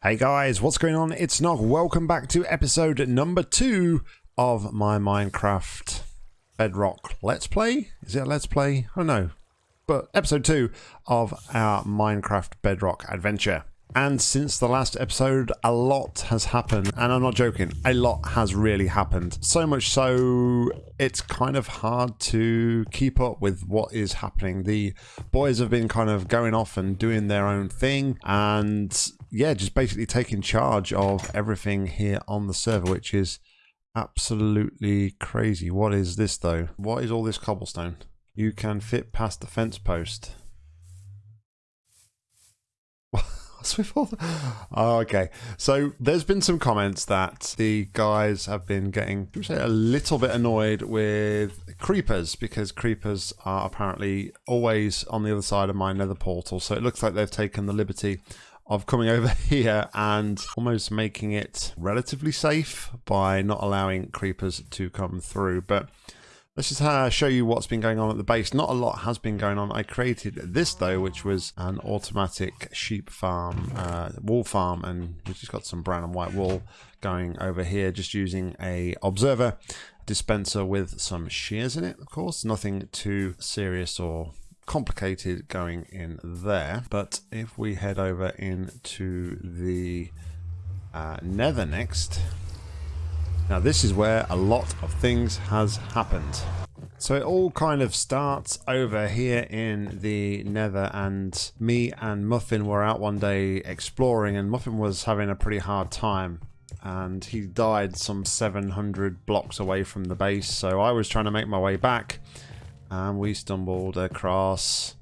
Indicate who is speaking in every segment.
Speaker 1: Hey guys, what's going on? It's Nog. Welcome back to episode number two of my Minecraft Bedrock Let's Play. Is it a Let's Play? I don't know. But episode two of our Minecraft Bedrock adventure. And since the last episode, a lot has happened. And I'm not joking, a lot has really happened. So much so, it's kind of hard to keep up with what is happening. The boys have been kind of going off and doing their own thing. And yeah, just basically taking charge of everything here on the server, which is absolutely crazy. What is this though? What is all this cobblestone? You can fit past the fence post. What's with all the... Oh, okay. So there's been some comments that the guys have been getting say, a little bit annoyed with creepers because creepers are apparently always on the other side of my nether portal. So it looks like they've taken the liberty of coming over here and almost making it relatively safe by not allowing creepers to come through. But let's just uh, show you what's been going on at the base. Not a lot has been going on. I created this though, which was an automatic sheep farm, uh, wool farm, and we've just got some brown and white wool going over here, just using a observer dispenser with some shears in it, of course. Nothing too serious or complicated going in there. But if we head over into the uh, nether next, now this is where a lot of things has happened. So it all kind of starts over here in the nether and me and Muffin were out one day exploring and Muffin was having a pretty hard time and he died some 700 blocks away from the base so I was trying to make my way back and we stumbled across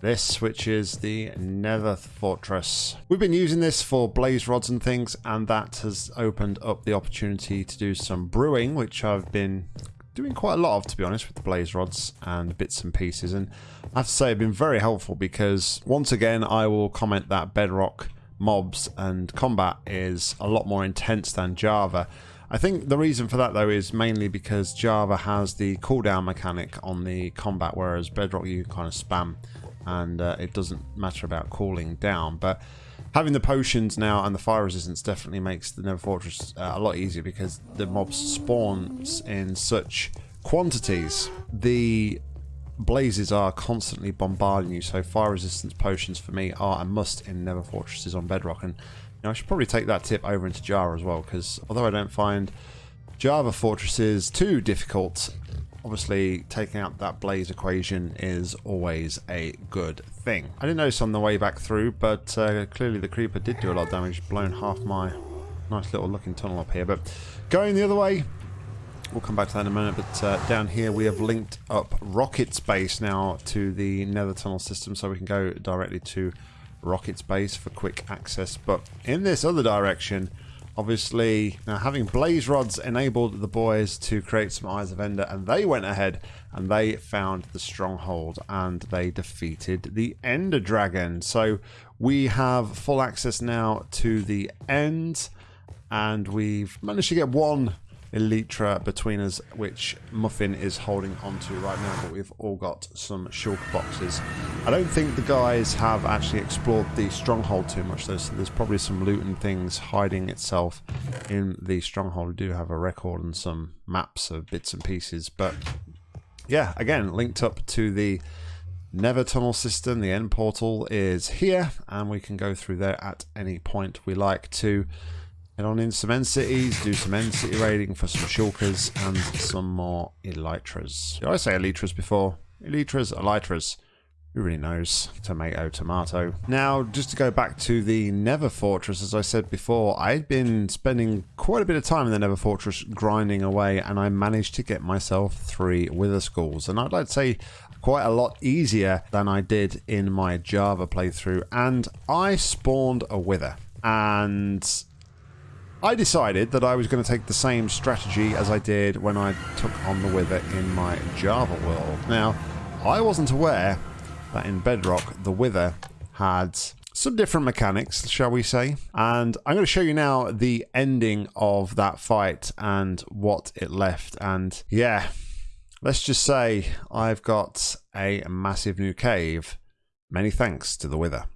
Speaker 1: this, which is the Nether Fortress. We've been using this for blaze rods and things, and that has opened up the opportunity to do some brewing, which I've been doing quite a lot of, to be honest, with the blaze rods and bits and pieces. And I have to say, it's been very helpful because, once again, I will comment that Bedrock mobs and combat is a lot more intense than Java. I think the reason for that though is mainly because Java has the cooldown mechanic on the combat, whereas Bedrock you kind of spam and uh, it doesn't matter about cooling down. But having the potions now and the fire resistance definitely makes the Nether Fortress uh, a lot easier because the mobs spawn in such quantities. The blazes are constantly bombarding you, so fire resistance potions for me are a must in Nether Fortresses on Bedrock. And now, I should probably take that tip over into Java as well, because although I don't find Java fortresses too difficult, obviously taking out that blaze equation is always a good thing. I didn't notice on the way back through, but uh, clearly the creeper did do a lot of damage, blown half my nice little looking tunnel up here. But going the other way, we'll come back to that in a minute, but uh, down here we have linked up Rocket's base now to the nether tunnel system, so we can go directly to Rocket's base for quick access. But in this other direction, obviously, now having blaze rods enabled the boys to create some Eyes of Ender, and they went ahead and they found the stronghold and they defeated the Ender Dragon. So we have full access now to the end, and we've managed to get one Elytra between us, which Muffin is holding onto right now, but we've all got some shulker boxes. I don't think the guys have actually explored the stronghold too much though, so there's probably some loot and things hiding itself in the stronghold. We do have a record and some maps of bits and pieces, but yeah, again, linked up to the Nether tunnel system, the end portal is here, and we can go through there at any point we like to. Head on in some cities, do some end city raiding for some shulkers and some more elytras. Did I say elytras before? Elytras, elytras. Who really knows? Tomato, tomato. Now, just to go back to the Nether Fortress, as I said before, I'd been spending quite a bit of time in the Nether Fortress grinding away, and I managed to get myself three Wither Skulls. And I'd like to say quite a lot easier than I did in my Java playthrough. And I spawned a Wither. And I decided that I was going to take the same strategy as I did when I took on the Wither in my Java world. Now, I wasn't aware that in Bedrock the Wither had some different mechanics, shall we say. And I'm going to show you now the ending of that fight and what it left. And yeah, let's just say I've got a massive new cave. Many thanks to the Wither.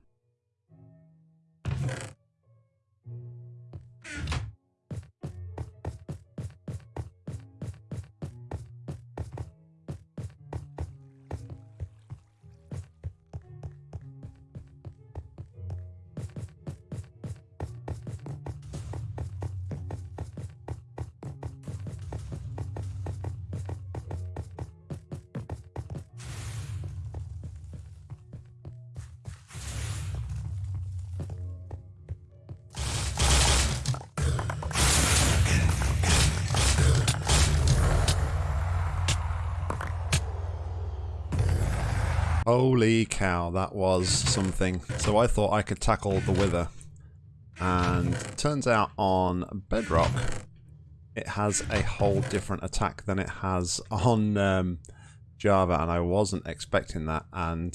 Speaker 1: Holy cow, that was something. So I thought I could tackle the Wither. And turns out on Bedrock, it has a whole different attack than it has on um, Java, and I wasn't expecting that. And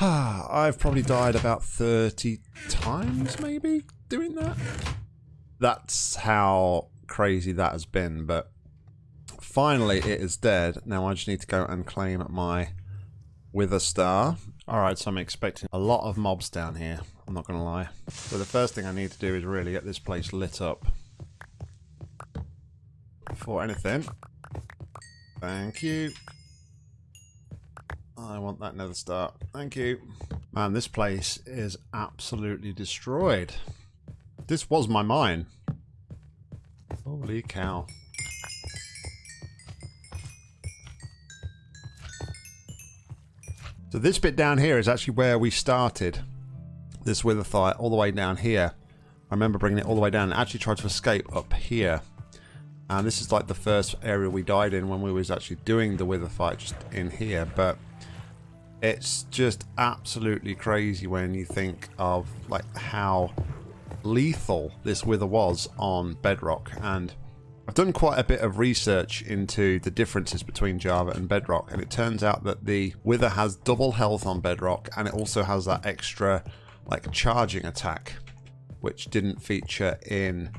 Speaker 1: ah, I've probably died about 30 times, maybe, doing that. That's how crazy that has been, but finally it is dead. Now I just need to go and claim my Wither Star. Alright, so I'm expecting a lot of mobs down here. I'm not going to lie. So the first thing I need to do is really get this place lit up. Before anything. Thank you. I want that nether star. Thank you. Man, this place is absolutely destroyed. This was my mine. Holy cow. So this bit down here is actually where we started this wither fight all the way down here. I remember bringing it all the way down and actually tried to escape up here. And this is like the first area we died in when we was actually doing the wither fight just in here. But it's just absolutely crazy when you think of like how lethal this wither was on bedrock and I've done quite a bit of research into the differences between Java and Bedrock, and it turns out that the Wither has double health on Bedrock, and it also has that extra, like, charging attack, which didn't feature in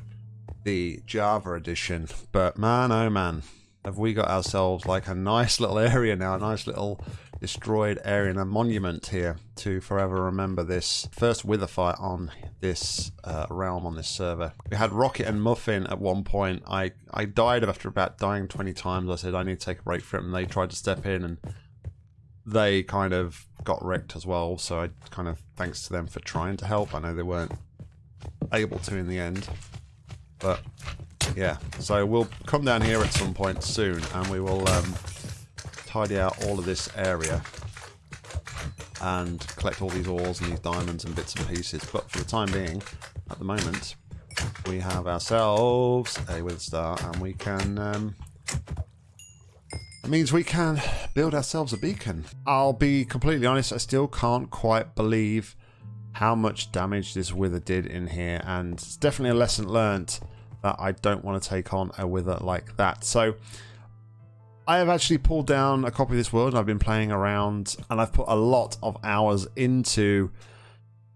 Speaker 1: the Java edition. But man, oh man, have we got ourselves like a nice little area now, a nice little destroyed area and a monument here to forever remember this first wither fight on this uh, realm on this server. We had Rocket and Muffin at one point. I, I died after about dying 20 times. I said I need to take a break from and they tried to step in and they kind of got wrecked as well. So I kind of thanks to them for trying to help. I know they weren't able to in the end. But yeah, so we'll come down here at some point soon and we will um, tidy out all of this area and collect all these ores and these diamonds and bits and pieces. But for the time being, at the moment, we have ourselves a wither star and we can... Um, it means we can build ourselves a beacon. I'll be completely honest, I still can't quite believe how much damage this wither did in here and it's definitely a lesson learnt that I don't want to take on a wither like that. So I have actually pulled down a copy of this world and I've been playing around and I've put a lot of hours into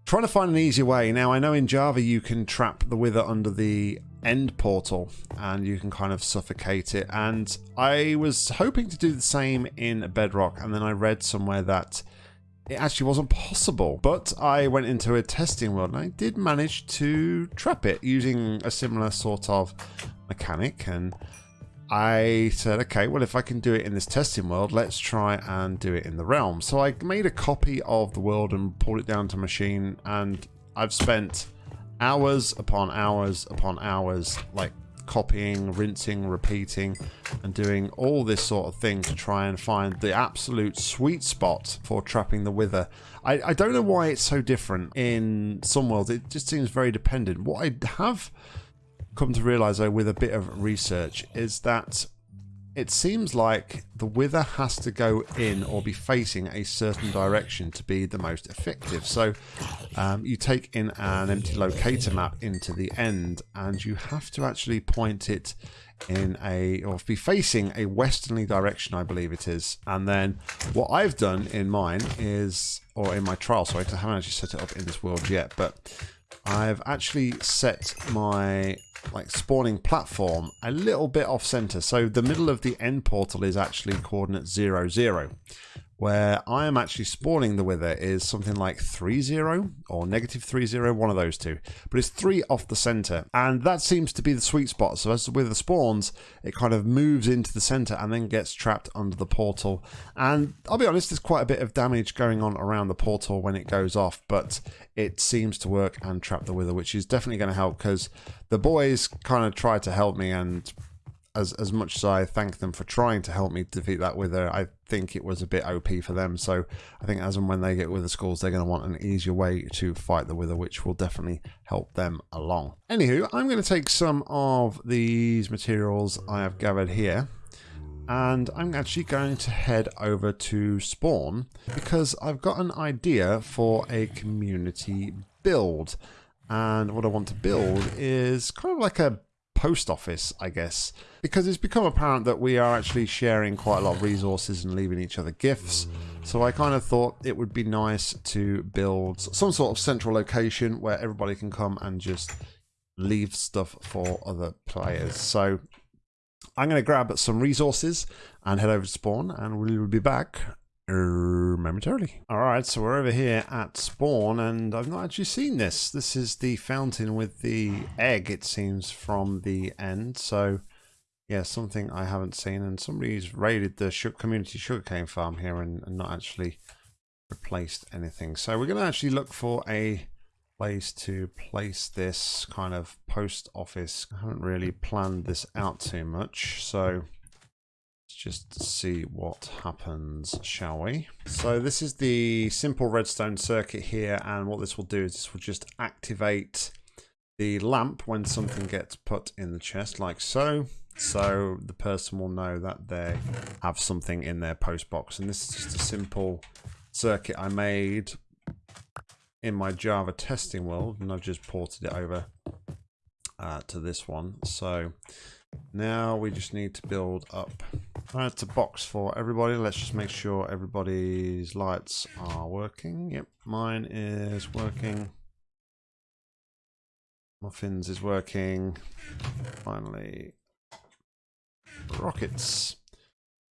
Speaker 1: trying to find an easier way. Now I know in Java you can trap the wither under the end portal and you can kind of suffocate it and I was hoping to do the same in Bedrock and then I read somewhere that it actually wasn't possible. But I went into a testing world and I did manage to trap it using a similar sort of mechanic and I said, okay, well, if I can do it in this testing world, let's try and do it in the realm. So I made a copy of the world and pulled it down to machine, and I've spent hours upon hours upon hours, like copying, rinsing, repeating, and doing all this sort of thing to try and find the absolute sweet spot for trapping the wither. I, I don't know why it's so different in some worlds. It just seems very dependent. What I have come to realize though with a bit of research is that it seems like the wither has to go in or be facing a certain direction to be the most effective. So um, you take in an empty locator map into the end and you have to actually point it in a or be facing a westerly direction I believe it is and then what I've done in mine is or in my trial sorry I haven't actually set it up in this world yet but I've actually set my like spawning platform a little bit off center. So the middle of the end portal is actually coordinate 0, 0 where I am actually spawning the wither is something like 3-0 or negative 3-0, one of those two. But it's 3 off the center, and that seems to be the sweet spot. So as the wither spawns, it kind of moves into the center and then gets trapped under the portal. And I'll be honest, there's quite a bit of damage going on around the portal when it goes off, but it seems to work and trap the wither, which is definitely going to help because the boys kind of tried to help me and as as much as I thank them for trying to help me defeat that wither, I think it was a bit OP for them. So I think as and when they get wither skulls, they're going to want an easier way to fight the wither, which will definitely help them along. Anywho, I'm going to take some of these materials I have gathered here and I'm actually going to head over to spawn because I've got an idea for a community build and what I want to build is kind of like a post office I guess because it's become apparent that we are actually sharing quite a lot of resources and leaving each other gifts. So I kind of thought it would be nice to build some sort of central location where everybody can come and just leave stuff for other players. So I'm going to grab some resources and head over to spawn, and we will be back momentarily. Alright, so we're over here at spawn, and I've not actually seen this. This is the fountain with the egg, it seems, from the end. So, yeah, something I haven't seen, and somebody's raided the community sugarcane farm here and, and not actually replaced anything. So we're going to actually look for a place to place this kind of post office. I haven't really planned this out too much, so just see what happens, shall we? So this is the simple redstone circuit here, and what this will do is this will just activate the lamp when something gets put in the chest, like so. So the person will know that they have something in their post box. And this is just a simple circuit I made in my Java testing world, and I've just ported it over uh, to this one. So now we just need to build up. That's a box for everybody. Let's just make sure everybody's lights are working. Yep, mine is working. Muffins is working. Finally, rockets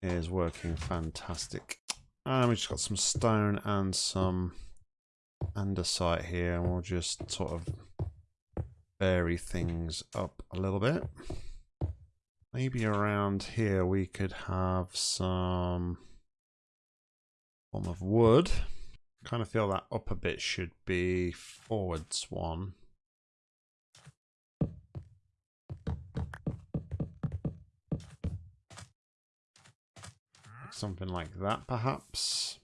Speaker 1: is working fantastic. And we just got some stone and some andesite here and we'll just sort of vary things up a little bit. Maybe around here we could have some form of wood. Kind of feel that upper bit should be forwards one. Something like that perhaps.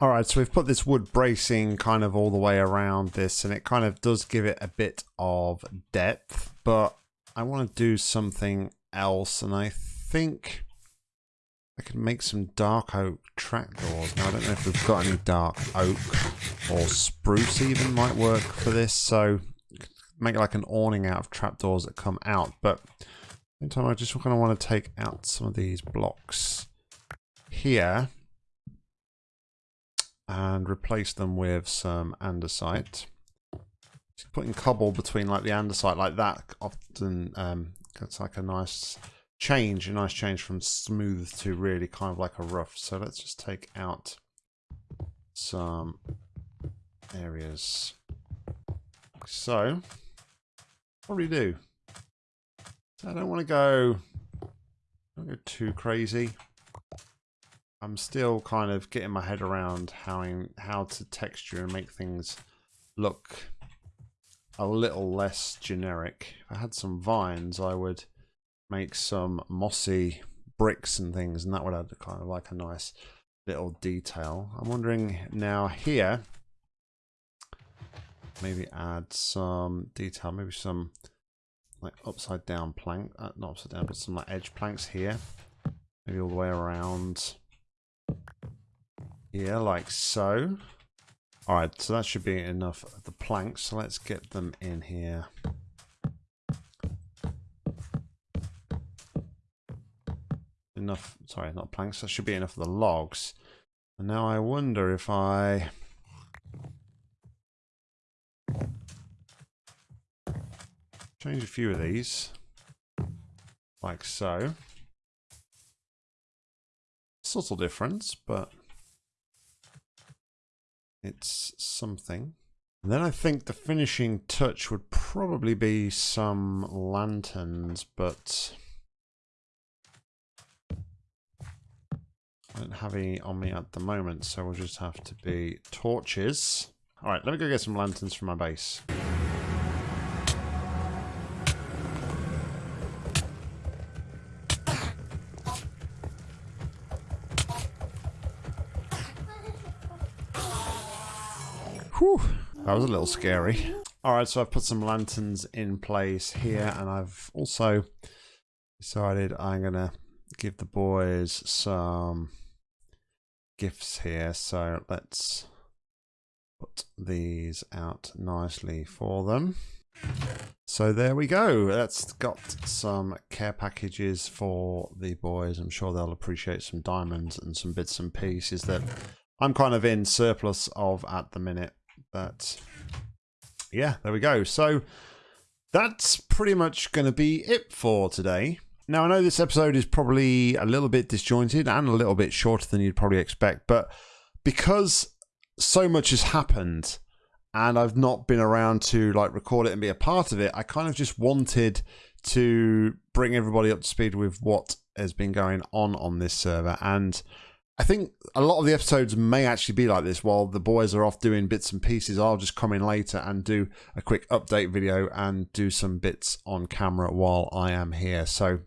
Speaker 1: All right, so we've put this wood bracing kind of all the way around this, and it kind of does give it a bit of depth, but I want to do something else, and I think I could make some dark oak trapdoors. Now, I don't know if we've got any dark oak or spruce even might work for this, so make like an awning out of trapdoors that come out, but in time I just kind of want to take out some of these blocks here and replace them with some andesite. Putting cobble between like the andesite like that often um, it's like a nice change, a nice change from smooth to really kind of like a rough. So let's just take out some areas. So, what do. we So I don't want to go, don't go too crazy. I'm still kind of getting my head around how how to texture and make things look a little less generic. If I had some vines, I would make some mossy bricks and things, and that would add kind of like a nice little detail. I'm wondering now here, maybe add some detail, maybe some like upside down plank, uh, not upside down, but some like edge planks here, maybe all the way around here, like so. Alright, so that should be enough of the planks. So let's get them in here. Enough, sorry, not planks. That should be enough of the logs. And now I wonder if I... Change a few of these. Like so. Subtle difference, but it's something. And then I think the finishing touch would probably be some lanterns, but I don't have any on me at the moment, so we'll just have to be torches. Alright, let me go get some lanterns from my base. Whew, that was a little scary. Alright, so I've put some lanterns in place here and I've also decided I'm going to give the boys some gifts here. So let's put these out nicely for them. So there we go. That's got some care packages for the boys. I'm sure they'll appreciate some diamonds and some bits and pieces that I'm kind of in surplus of at the minute. But yeah, there we go. So that's pretty much going to be it for today. Now, I know this episode is probably a little bit disjointed and a little bit shorter than you'd probably expect, but because so much has happened and I've not been around to like record it and be a part of it, I kind of just wanted to bring everybody up to speed with what has been going on on this server. And I think a lot of the episodes may actually be like this while the boys are off doing bits and pieces. I'll just come in later and do a quick update video and do some bits on camera while I am here. So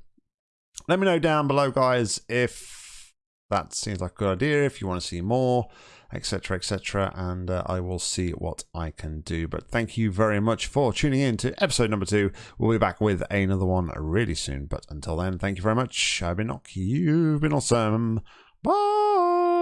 Speaker 1: let me know down below, guys, if that seems like a good idea, if you want to see more, etc., etc., and uh, I will see what I can do. But thank you very much for tuning in to episode number two. We'll be back with another one really soon. But until then, thank you very much. I've been Nock. You've been awesome. Bye.